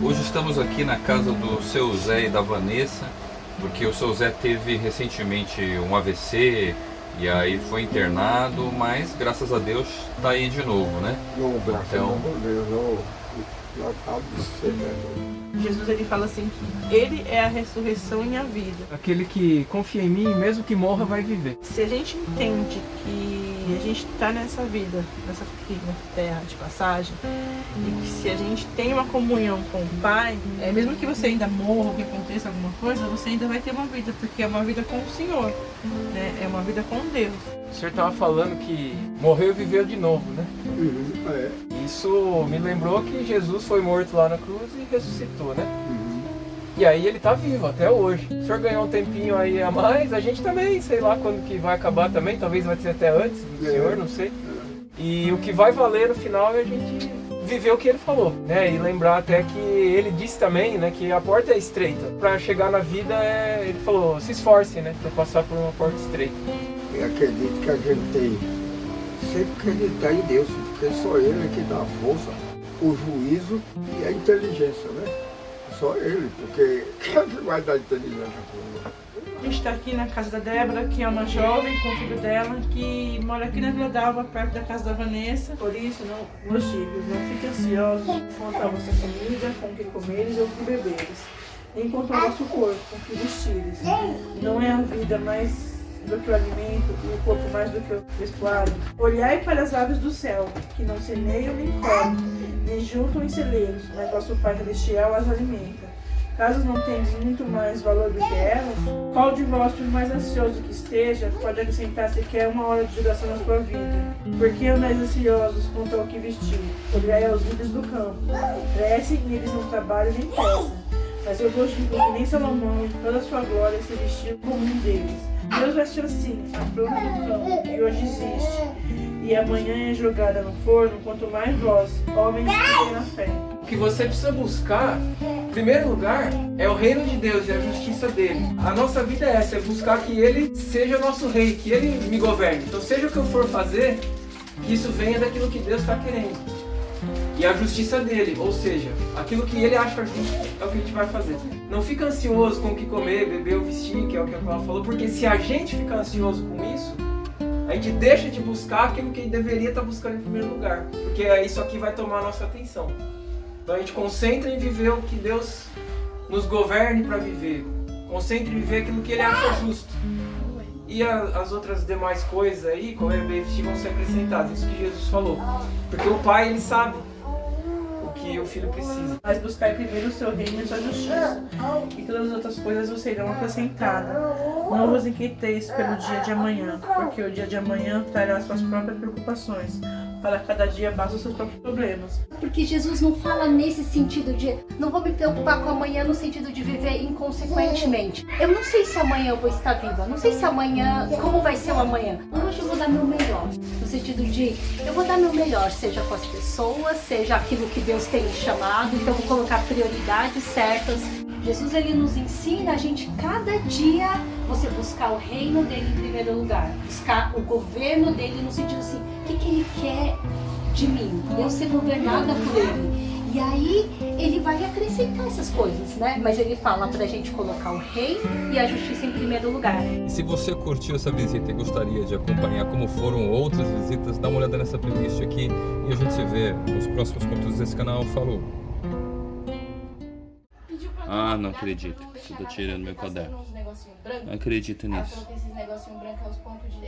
Hoje estamos aqui na casa do seu Zé e da Vanessa, porque o seu Zé teve recentemente um AVC e aí foi internado, mas graças a Deus está aí de novo, né? Não, graças Então- a Deus, não. Né? Jesus ele fala assim que ele é a ressurreição e a vida. Aquele que confia em mim, mesmo que morra, vai viver. Se a gente entende que a gente está nessa vida, nessa terra de passagem, e que se a gente tem uma comunhão com o Pai, é, mesmo que você ainda morra ou que aconteça alguma coisa, você ainda vai ter uma vida, porque é uma vida com o Senhor, né? é uma vida com Deus. O senhor estava falando que morreu e viveu de novo, né? Uhum, é. Isso me lembrou que Jesus foi morto lá na cruz e ressuscitou, né? E aí ele tá vivo até hoje. O senhor ganhou um tempinho aí a mais, a gente também, sei lá quando que vai acabar também, talvez vai ser até antes do É. senhor, não sei. E o que vai valer no final é a gente viver o que ele falou, né? E lembrar até que ele disse também, né, que a porta é estreita. Para chegar na vida, é... ele falou, se esforce, né, para passar por uma porta estreita. Eu acredito que a gente tem sempre acreditar em Deus, porque só Ele é que dá a força, o juízo e a inteligência, né? Só Ele, porque quem é que vai dar inteligência para A gente está aqui na casa da Débora, que é uma jovem com o filho dela, que mora aqui na Vila d'Alva, perto da casa da Vanessa. Por isso, não, meus filhos, não fiquem ansiosos quanto à vossa comida, com o que comeres ou o que beberes, nem quanto ao vosso corpo, com o que vestires. Não é a vida mais do que o alimento e o corpo mais do que o vestuário. Olhai para as aves do céu, que não semeiam nem colhem, nem juntam em celeiros, mas vosso Pai Celestial as alimenta. Caso não tenhas muito mais valor do que elas, qual de vós, por mais ansioso que esteja, pode acrescentar sequer uma hora de duração na sua vida? Porque andais ansiosos quanto ao que vestir? Olhai aos lírios do campo. Crescem e eles não trabalham nem pesam. Mas eu digo que nem Salomão, toda a sua glória, se vestiu como um deles. Deus vestiu assim a planta do campo, que hoje existe, e amanhã é jogada no forno, quanto mais vós, homens que têm na fé. O que você precisa buscar, em primeiro lugar, é o reino de Deus e a justiça dele. A nossa vida é essa, é buscar que ele seja nosso rei, que ele me governe. Então seja o que eu for fazer, que isso venha daquilo que Deus está querendo. E a justiça dele, ou seja, aquilo que ele acha justo é o que a gente vai fazer. Não fica ansioso com o que comer, beber ou vestir, que é o que ela falou, porque se a gente ficar ansioso com isso, a gente deixa de buscar aquilo que deveria estar buscando em primeiro lugar. Porque é isso aqui vai tomar a nossa atenção. Então a gente concentra em viver o que Deus nos governe para viver. Concentra em viver aquilo que Ele acha justo. E a- as outras demais coisas aí, como é bem vão ser acrescentadas. Isso que Jesus falou. Porque o Pai, Ele sabe que o Filho precisa. Mas buscai primeiro o seu reino e sua justiça, e todas as outras coisas vos serão acrescentadas. Não vos inquieteis pelo dia de amanhã, porque o dia de amanhã trará suas próprias preocupações. Para cada dia basta os seus próprios problemas. Porque Jesus não fala nesse sentido de não vou me preocupar com amanhã no sentido de viver inconsequentemente. Eu não sei se amanhã eu vou estar viva, não sei se amanhã, como vai ser o amanhã. Hoje eu vou dar meu melhor, no sentido de eu vou dar meu melhor, seja com as pessoas, seja aquilo que Deus tem me chamado, então vou colocar prioridades certas. Jesus ele nos ensina a gente cada dia você buscar o reino dele em primeiro lugar, buscar o governo dele no sentido assim, o que, que ele quer de mim, eu ser governada por ele. E aí ele vai acrescentar essas coisas, né? Mas ele fala pra gente colocar o rei e a justiça em primeiro lugar. E se você curtiu essa visita e gostaria de acompanhar como foram outras visitas, dá uma olhada nessa playlist aqui e a gente se vê nos próximos conteúdos desse canal. Falou! Ah, não acredito. Você tá tirando meu caderno. Não acredito nisso. esses negocinhos brancos, os pontos de...